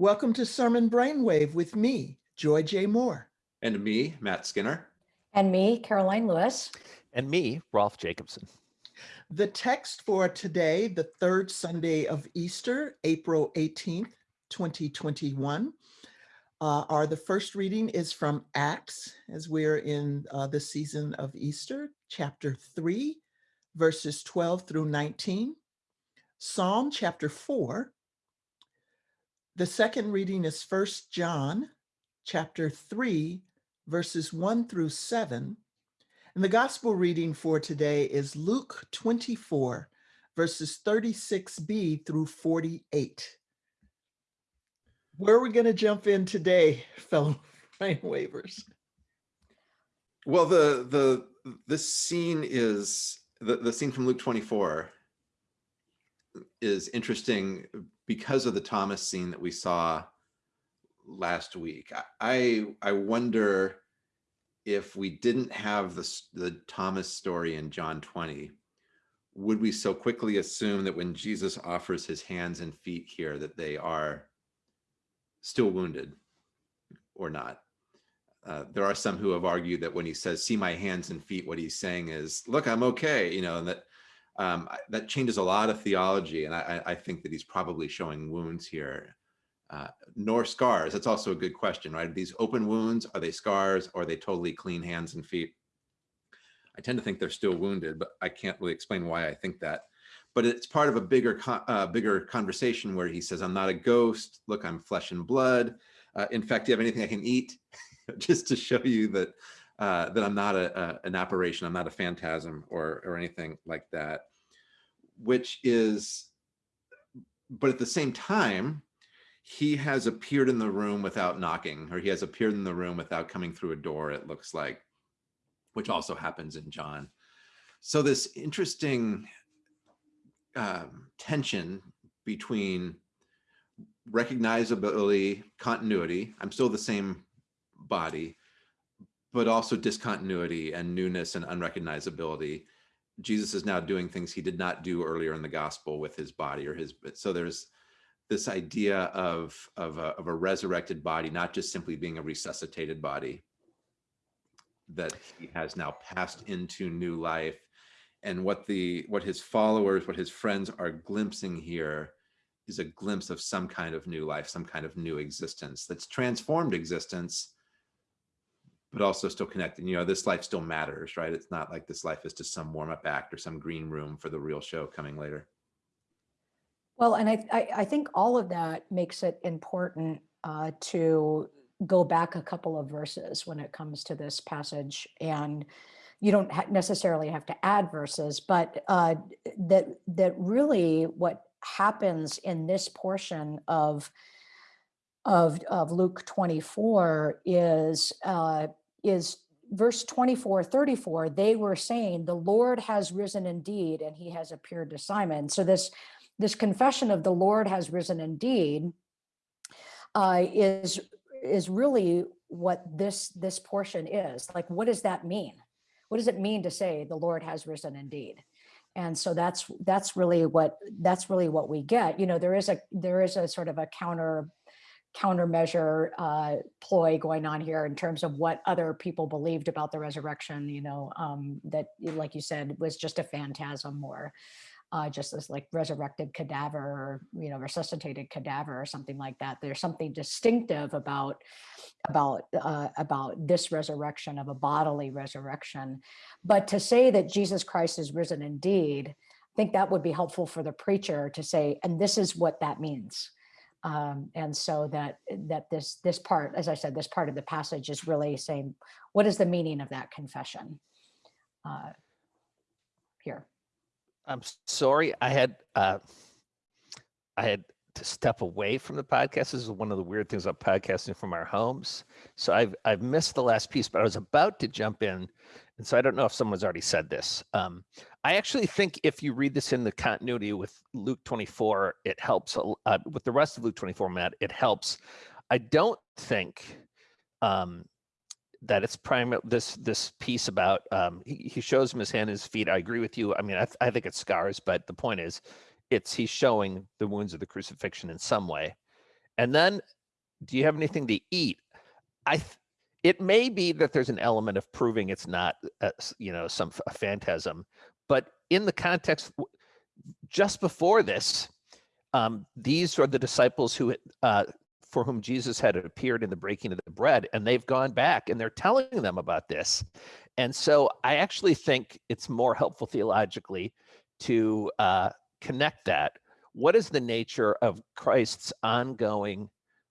Welcome to Sermon Brainwave with me, Joy J. Moore. And me, Matt Skinner. And me, Karoline Lewis. And me, Rolf Jacobson. The text for today, the third Sunday of Easter, April 18th, 2021, uh, are the first reading is from Acts, as we're in uh, the season of Easter, chapter 3, verses 12 through 19. Psalm chapter 4. The second reading is First John chapter 3, verses 1 through 7. And the gospel reading for today is Luke 24, verses 36b through 48. Where are we going to jump in today, fellow brain wavers? Well, the the this scene is the, the scene from Luke 24 is interesting because of the Thomas scene that we saw last week. I I wonder if we didn't have the the Thomas story in John 20, would we so quickly assume that when Jesus offers his hands and feet here that they are still wounded or not? Uh, there are some who have argued that when he says, see my hands and feet, what he's saying is, look, I'm okay, you know, and that um, that changes a lot of theology. And I, I, think that he's probably showing wounds here, uh, nor scars. That's also a good question, right? These open wounds, are they scars or are they totally clean hands and feet? I tend to think they're still wounded, but I can't really explain why I think that. But it's part of a bigger, uh, bigger conversation where he says, I'm not a ghost. Look, I'm flesh and blood. Uh, in fact, do you have anything I can eat? Just to show you that uh, that I'm not a, a, an apparition, I'm not a phantasm or, or anything like that, which is, but at the same time, he has appeared in the room without knocking, or he has appeared in the room without coming through a door, it looks like, which also happens in John. So this interesting um, tension between recognizability, continuity, I'm still the same body, but also discontinuity and newness and unrecognizability. Jesus is now doing things he did not do earlier in the gospel with his body or his, so there's this idea of, of, a, of a resurrected body, not just simply being a resuscitated body, that he has now passed into new life. And what the what his followers, what his friends are glimpsing here is a glimpse of some kind of new life, some kind of new existence that's transformed existence, but also still connected. You know, this life still matters, right? It's not like this life is just some warm up act or some green room for the real show coming later. Well, and I, I, I think all of that makes it important uh, to go back a couple of verses when it comes to this passage. And you don't ha necessarily have to add verses, but uh, that, that really what happens in this portion of of, of Luke 24 is, uh, is verse 24, 34, they were saying, the Lord has risen indeed, and he has appeared to Simon. So this, this confession of the Lord has risen indeed uh, is, is really what this, this portion is. Like, what does that mean? What does it mean to say the Lord has risen indeed? And so that's that's really what that's really what we get. You know, there is a there is a sort of a counter countermeasure uh, ploy going on here in terms of what other people believed about the resurrection, you know, um, that, like you said, was just a phantasm or uh, just this like resurrected cadaver or, you know, resuscitated cadaver or something like that. There's something distinctive about about uh, about this resurrection of a bodily resurrection. But to say that Jesus Christ is risen indeed, I think that would be helpful for the preacher to say, and this is what that means um, and so that that this this part, as I said, this part of the passage is really saying, what is the meaning of that confession uh, here? I'm sorry, I had uh, I had to step away from the podcast. This is one of the weird things about podcasting from our homes. So I've I've missed the last piece, but I was about to jump in, and so I don't know if someone's already said this. Um, I actually think if you read this in the continuity with Luke 24, it helps uh, with the rest of Luke 24, Matt. It helps. I don't think um, that it's prime this this piece about um, he, he shows him his hand, his feet. I agree with you. I mean, I, I think it's scars, but the point is it's he's showing the wounds of the crucifixion in some way And then, do you have anything to eat? I, it may be that there's an element of proving it's not, uh, you know, some a phantasm, but in the context, just before this, um, these are the disciples who, uh, for whom Jesus had appeared in the breaking of the bread, and they've gone back and they're telling them about this. And so I actually think it's more helpful theologically to uh, connect that. What is the nature of Christ's ongoing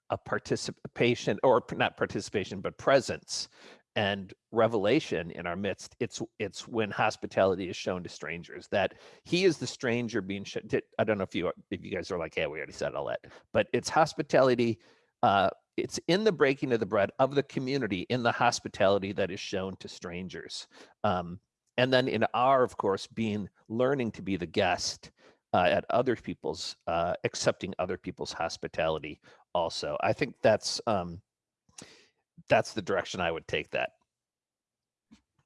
uh, participation, or not participation, but presence and revelation in our midst? It's it's when hospitality is shown to strangers that He is the stranger being. Sh- did- I don't know if you if you guys are like, yeah, we already said all that, but it's hospitality. Uh, it's in the breaking of the bread of the community, in the hospitality that is shown to strangers. Um, and then in our, of course, being learning to be the guest uh, at other people's, uh, accepting other people's hospitality. Also, I think that's um, that's the direction I would take that.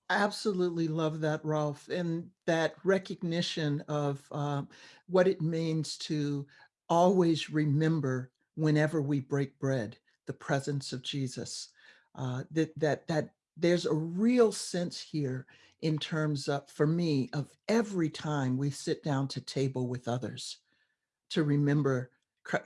Absolutely love that, Rolf, and that recognition of um, what it means to always remember whenever we break bread, the presence of Jesus. Uh, that that that there's a real sense here in terms of, for me, of every time we sit down to table with others, to remember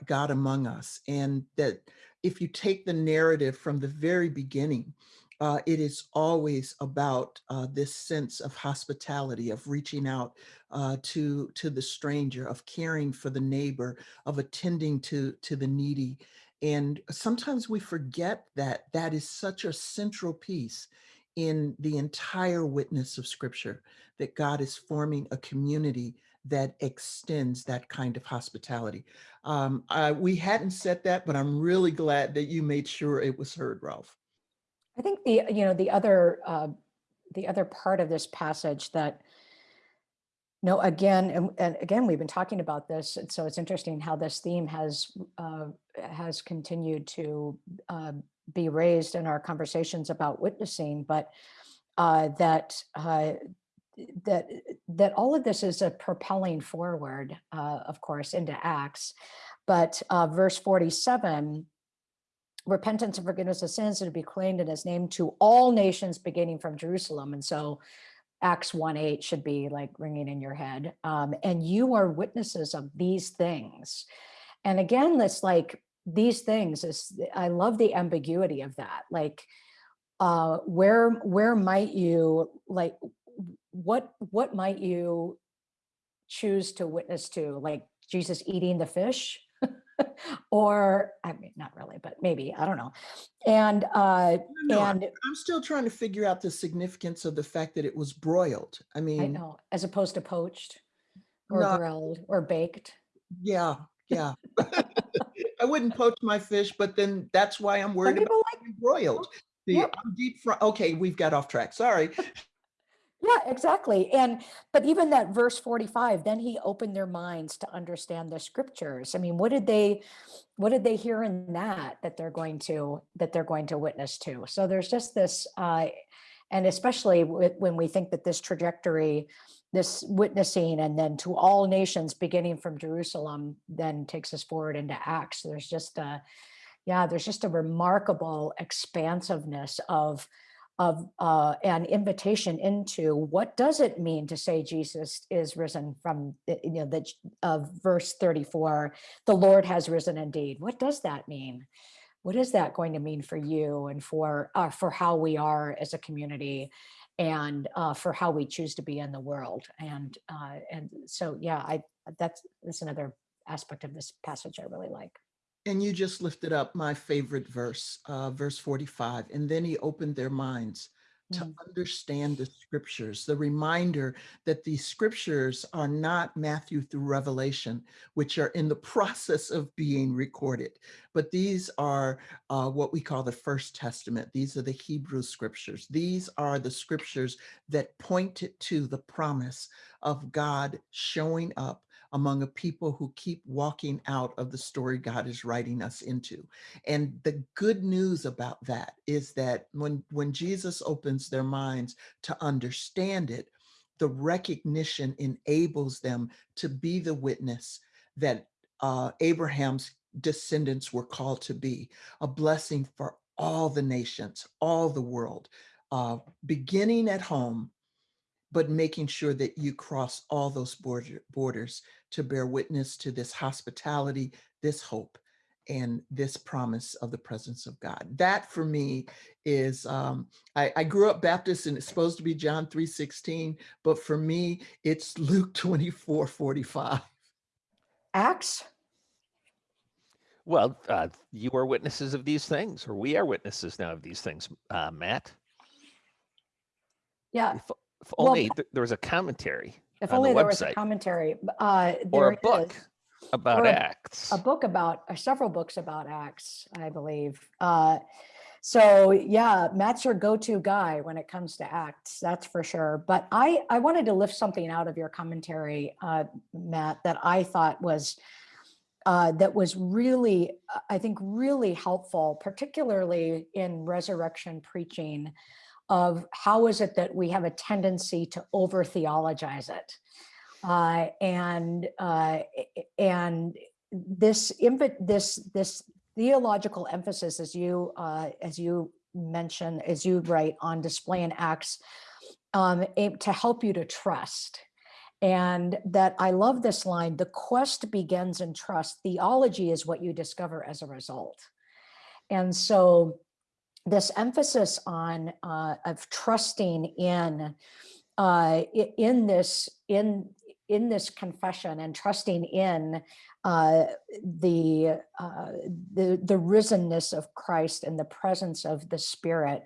God among us, and that if you take the narrative from the very beginning uh, it is always about uh, this sense of hospitality, of reaching out uh, to to the stranger, of caring for the neighbor, of attending to to the needy. And sometimes we forget that that is such a central piece in the entire witness of Scripture. That God is forming a community that extends that kind of hospitality. Um, I, we hadn't said that, but I'm really glad that you made sure it was heard, Rolf. I think the, you know, the other, uh, the other part of this passage that, no, again, and, and again, we've been talking about this, so it's interesting how this theme has, uh, has continued to uh, be raised in our conversations about witnessing, but uh, that, uh, that, that all of this is a propelling forward, uh, of course, into Acts. But uh, verse 47 repentance and forgiveness of sins are to be claimed in his name to all nations beginning from Jerusalem. And so Acts 1 8 should be like ringing in your head. Um, and you are witnesses of these things. And again, this like these things is I love the ambiguity of that. Like uh where where might you like what what might you choose to witness to? Like Jesus eating the fish? or I mean, not really, but maybe I don't know. And uh, No, and I'm still trying to figure out the significance of the fact that it was broiled. I mean, I know, as opposed to poached or No. grilled or baked. yeah, yeah. I wouldn't poach my fish, but then that's why I'm worried about like, being broiled. The yeah. I'm deep fry. Okay, we've got off track. Sorry. yeah, exactly. And but even that verse 45, then he opened their minds to understand the scriptures. I mean, what did they what did they hear in that that they're going to that they're going to witness to? So there's just this uh and especially when we think that this trajectory this witnessing and then to all nations beginning from Jerusalem then takes us forward into Acts. There's just a yeah, there's just a remarkable expansiveness of of uh, an invitation into what does it mean to say Jesus is risen from you know the of verse 34 the Lord has risen indeed. What does that mean? What is that going to mean for you and for uh, for how we are as a community and uh, for how we choose to be in the world and uh, and so yeah I that's that's another aspect of this passage I really like And you just lifted up my favorite verse, uh, verse 45. And then he opened their minds to Mm. understand the scriptures, the reminder that the scriptures are not Matthew through Revelation, which are in the process of being recorded, but these are uh, what we call the First Testament. These are the Hebrew scriptures. These are the scriptures that pointed to the promise of God showing up among a people who keep walking out of the story God is writing us into. And the good news about that is that when, when Jesus opens their minds to understand it, the recognition enables them to be the witness that uh, Abraham's descendants were called to be, a blessing for all the nations, all the world, uh, beginning at home, but making sure that you cross all those border, borders to bear witness to this hospitality, this hope, and this promise of the presence of God. That for me is, um, I, I grew up Baptist and it's supposed to be John 3.16, but for me, it's Luke 24, 45. Acts? Well, uh, you are witnesses of these things, or we are witnesses now of these things, uh, Matt. Yeah, If, if Well, only th- there was a commentary if on the only there was a commentary. Uh, or a book is about a- Acts. a book about, uh, several books about Acts, I believe. Uh, so yeah, Matt's your go-to guy when it comes to Acts, that's for sure. But I, I wanted to lift something out of your commentary, uh, Matt, that I thought was, uh, that was really, I think, really helpful, particularly in resurrection preaching of how is it that we have a tendency to over theologize it. Uh, and uh, and this this this theological emphasis, as you uh, as you mention, as you write on display in Acts, um, to help you to trust. And that I love this line: "The quest begins in trust. Theology is what you discover as a result." And so, this emphasis on uh, of trusting in uh, in this in in this confession and trusting in uh, the uh, the the risenness of Christ and the presence of the Spirit,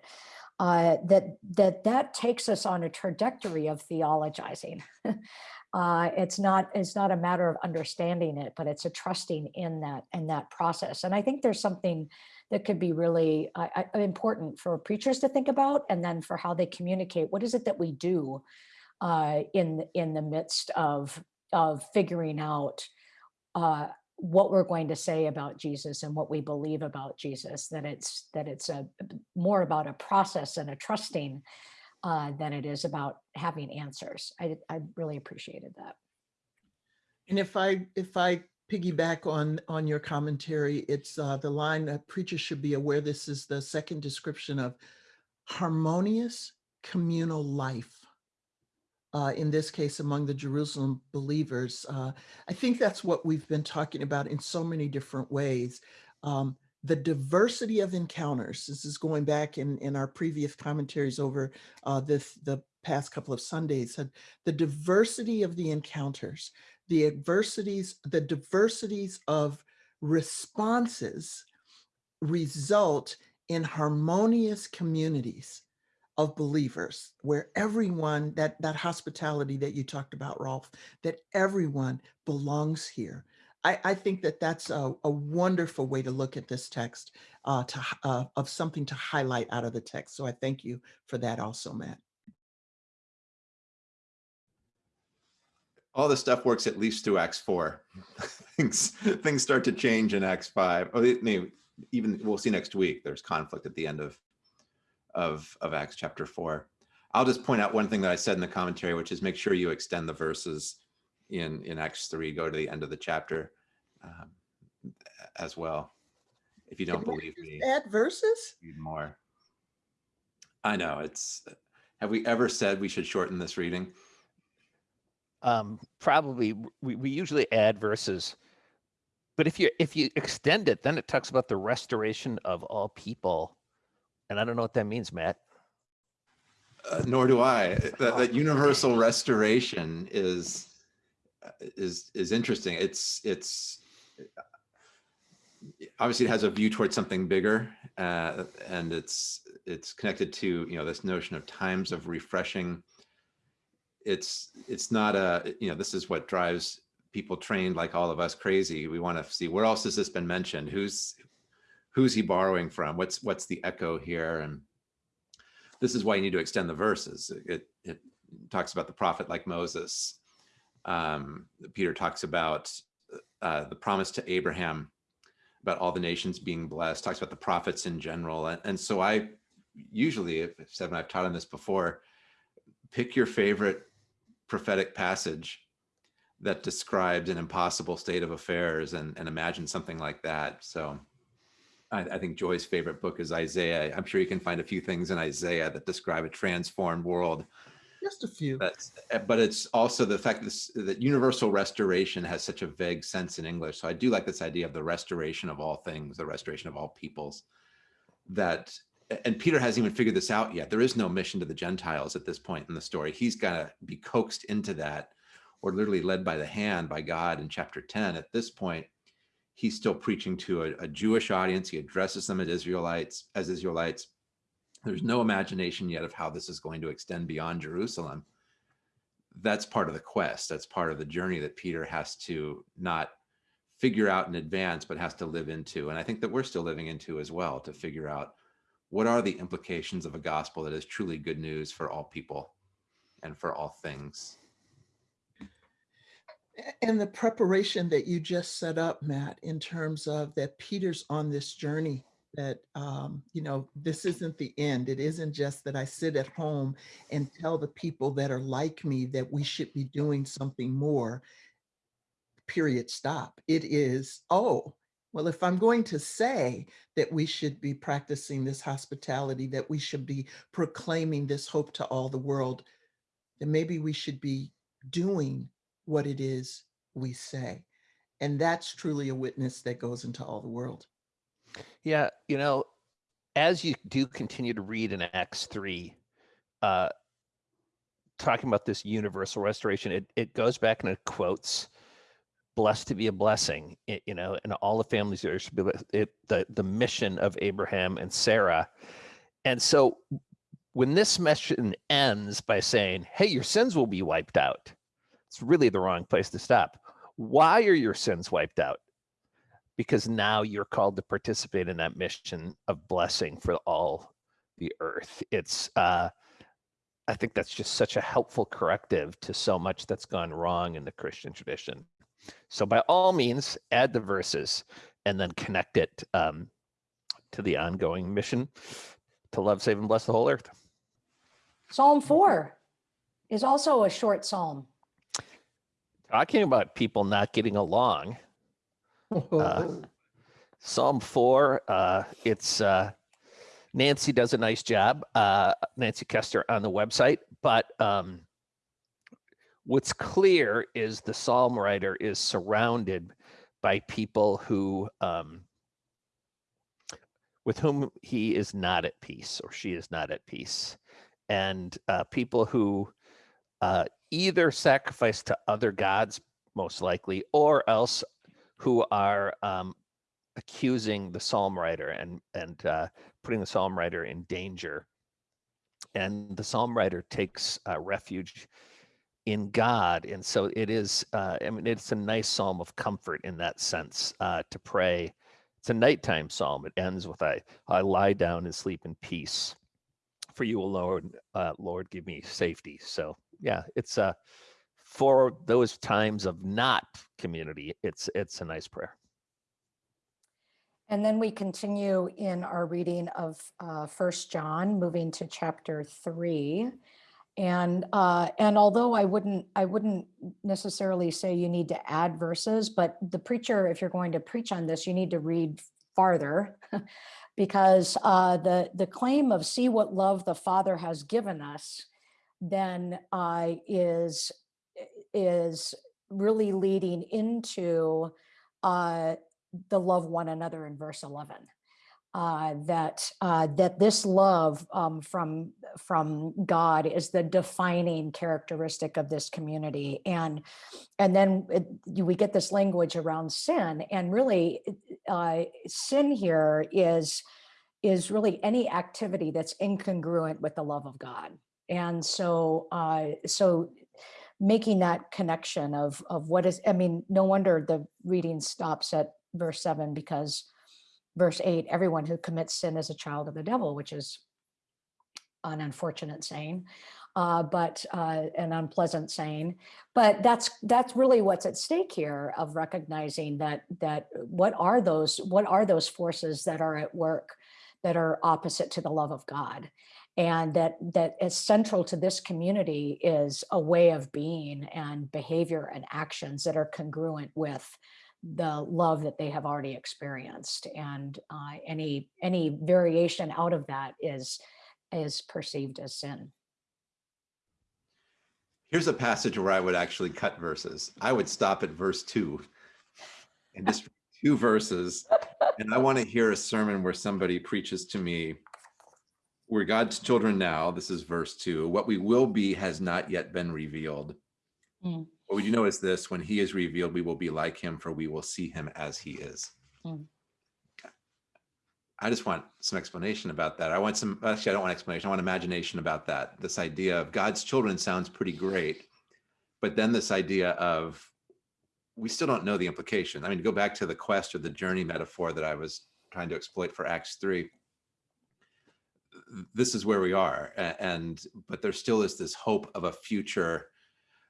uh, that that that takes us on a trajectory of theologizing. uh, it's not it's not a matter of understanding it, but it's a trusting in that in that process. And I think there's something that could be really uh, uh, important for preachers to think about, and then for how they communicate. What is it that we do? uh, in in the midst of of figuring out what we're going to say about Jesus and what we believe about Jesus. That it's that it's a more about a process and a trusting uh, than it is about having answers. I I really appreciated that. And if I, if I piggyback on, on your commentary, it's uh, the line that preachers should be aware, this is the second description of harmonious communal life. Uh, in this case, among the Jerusalem believers. Uh, I think that's what we've been talking about in so many different ways. Um, the diversity of encounters, this is going back in, in our previous commentaries over uh, this, the past couple of Sundays, had the diversity of the encounters, the adversities, the diversities of responses result in harmonious communities of believers where everyone, that, that hospitality that you talked about, Rolf, that everyone belongs here. I, I think that that's a, a wonderful way to look at this text uh, to, uh, of something to highlight out of the text. So I thank you for that also, Matt. all the stuff works at least through Acts four. things things start to change in Acts five. oh, it may even we'll see next week. There's conflict at the end of of of Acts chapter four. I'll just point out one thing that I said in the commentary, which is make sure you extend the verses in in Acts three. Go to the end of the chapter um, as well. If you don't Did Matt believe me, Add verses? read more. I know it's. Have we ever said we should shorten this reading? um, probably we, we usually add verses but if you if you extend it then it talks about the restoration of all people and i don't know what that means matt Uh, nor do I. That, that universal restoration is uh, is is interesting. It's it's obviously it has a view towards something bigger, uh, and it's it's connected to you know this notion of times of refreshing. It's it's not a you know this is what drives people trained like all of us crazy. We want to see where else has this been mentioned? Who's who's he borrowing from? What's what's the echo here? And this is why you need to extend the verses. It, it talks about the prophet like Moses. Um, Peter talks about uh, the promise to Abraham about all the nations being blessed, talks about the prophets in general. And, and so I usually, said when I've taught on this before, pick your favorite prophetic passage that describes an impossible state of affairs and, and imagined something like that. So I, I think Joy's favorite book is Isaiah. I'm sure you can find a few things in Isaiah that describe a transformed world. Just a few. That's, but it's also the fact this, that universal restoration has such a vague sense in English. So I do like this idea of the restoration of all things, the restoration of all peoples. That and Peter hasn't even figured this out yet. There is no mission to the Gentiles at this point in the story. He's got to be coaxed into that, or literally led by the hand by God in chapter 10. At this point, he's still preaching to a, a Jewish audience. He addresses them as Israelites, as Israelites. There's no imagination yet of how this is going to extend beyond Jerusalem. That's part of the quest. That's part of the journey that Peter has to not figure out in advance, but has to live into. And I think that we're still living into as well to figure out what are the implications of a gospel that is truly good news for all people and for all things. And the preparation that you just set up, Matt, in terms of that Peter's on this journey that, um, you know, this isn't the end. It isn't just that I sit at home and tell the people that are like me that we should be doing something more. Period, stop. It is, oh, well, if I'm going to say that we should be practicing this hospitality, that we should be proclaiming this hope to all the world, then maybe we should be doing what it is we say. And that's truly a witness that goes into all the world. Yeah, you know, as you do continue to read in Acts 3, uh, talking about this universal restoration, it, it goes back and it quotes, blessed to be a blessing, it, you know, and all the families there should be it, the, the mission of Abraham and Sarah. And so when this mission ends by saying, hey, your sins will be wiped out, it's really the wrong place to stop. Why are your sins wiped out? because now you're called to participate in that mission of blessing for all the earth. It's, uh, I think that's just such a helpful corrective to so much that's gone wrong in the Christian tradition. So by all means, add the verses and then connect it um, to the ongoing mission to love, save, and bless the whole earth. Psalm four is also a short psalm. Talking about people not getting along, Oh, Psalm four, uh, it's, uh, Nancy does a nice job, uh, Nancy Koester on the website, but, um, what's clear is the Psalm writer is surrounded by people who, um, with whom he is not at peace or she is not at peace. And, uh, people who, uh, either sacrifice to other gods, most likely, or else who are um, accusing the psalm writer and and uh, putting the psalm writer in danger. And the psalm writer takes uh, refuge in God, and so it is. Uh, I mean, it's a nice psalm of comfort in that sense uh, to pray. It's a nighttime psalm. It ends with "I I lie down and sleep in peace, for you alone, uh, Lord, give me safety." So yeah, it's uh, for those times of not community, it's it's a nice prayer. And then we continue in our reading of uh, First John, moving to chapter three. And uh, and although I wouldn't I wouldn't necessarily say you need to add verses, but the preacher, if you're going to preach on this, you need to read farther, because uh, the the claim of see what love the Father has given us, then uh, is is really leading into uh, the love one another in verse 11 uh, that uh, that this love um, from from God is the defining characteristic of this community, and and then it, we get this language around sin, and really, uh, sin here is is really any activity that's incongruent with the love of God, and so uh, so making that connection of of what is I mean, no wonder the reading stops at verse seven because verse eight, everyone who commits sin is a child of the devil, which is an unfortunate saying, uh, but uh, an unpleasant saying. But that's that's really what's at stake here of recognizing that that what are those what are those forces that are at work that are opposite to the love of God. And that that is central to this community is a way of being and behavior and actions that are congruent with the love that they have already experienced and uh, any any variation out of that is is perceived as sin Here's a passage where I would actually cut verses. I would stop at verse two and just two verses. And I want to hear a sermon where somebody preaches to me, we're God's children now. This is verse two. What we will be has not yet been revealed. Mm. But would you notice this? When he is revealed, we will be like him, for we will see him as he is. Mm. I just want some explanation about that. I want some, actually, I don't want explanation. I want imagination about that. This idea of God's children sounds pretty great. But then this idea of, we still don't know the implication. I mean, to go back to the quest or the journey metaphor that I was trying to exploit for Acts 3, this is where we are. And, but there still is this hope of a future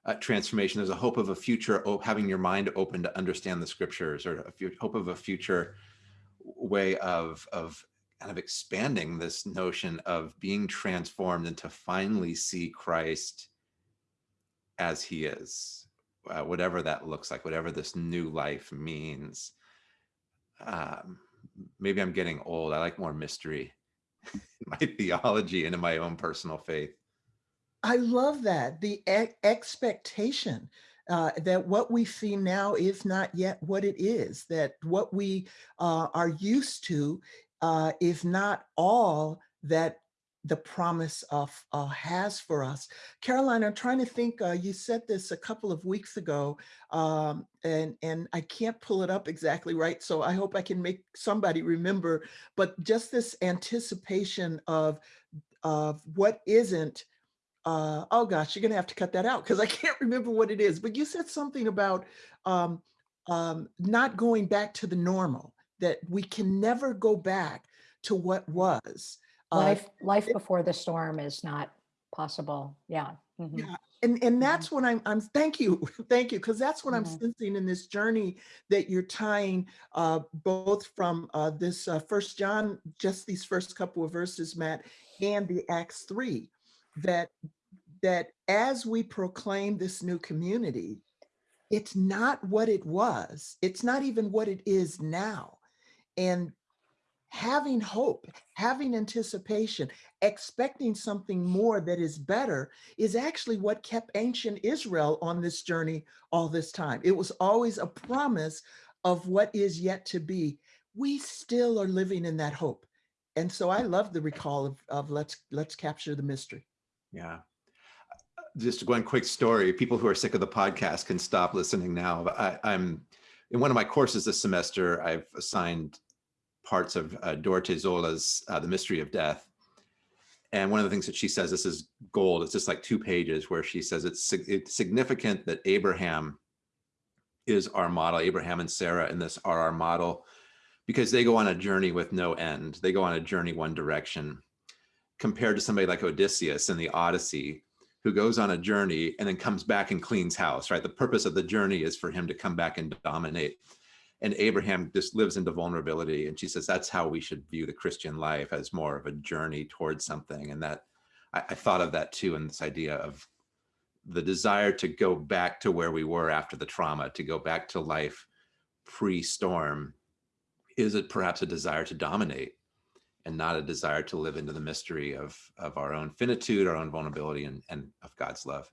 uh, transformation. There's a hope of a future, o- having your mind open to understand the scriptures or a hope of a future way of of kind of expanding this notion of being transformed and to finally see Christ as he is, uh, whatever that looks like, whatever this new life means. Um, maybe I'm getting old. I like more mystery my theology and in my own personal faith. I love that the e- expectation uh, that what we see now is not yet what it is. That what we uh, are used to uh, is not all that the promise of uh, has for us. Karoline, I'm trying to think. Uh, you said this a couple of weeks ago, um, and and I can't pull it up exactly right. So I hope I can make somebody remember. But just this anticipation of of what isn't uh, oh gosh, you're gonna have to cut that out because I can't remember what it is. But you said something about um, um, not going back to the normal, that we can never go back to what was. Uh, life life before the storm is not possible yeah mhm. yeah, and and that's what I'm. I'm. Thank you, thank you, because that's what I'm Mhm. sensing in this journey that you're tying uh, both from uh, this uh, First John, just these first couple of verses, Matt, and the Acts three, that that as we proclaim this new community, it's not what it was. It's not even what it is now, and having hope, having anticipation, expecting something more that is better is actually what kept ancient Israel on this journey all this time. It was always a promise of what is yet to be. We still are living in that hope. And so I love the recall of, of let's let's capture the mystery. Yeah. Just one quick story. People who are sick of the podcast can stop listening now. I, I'm in one of my courses this semester. I've assigned parts of uh, Soelle's uh, The Mystery of Death. And one of the things that she says, this is gold. It's just like two pages where she says it's, it's significant that Abraham is our model. Abraham and Sarah in this are our model because they go on a journey with no end. They go on a journey one direction compared to somebody like Odysseus in the Odyssey, who goes on a journey and then comes back and cleans house, right? The purpose of the journey is for him to come back and dominate. And Abraham just lives into vulnerability. And she says that's how we should view the Christian life as more of a journey towards something. And that I, I thought of that too in this idea of the desire to go back to where we were after the trauma, to go back to life pre-storm. Is it perhaps a desire to dominate? and not a desire to live into the mystery of of our own finitude, our own vulnerability, and, and of God's love.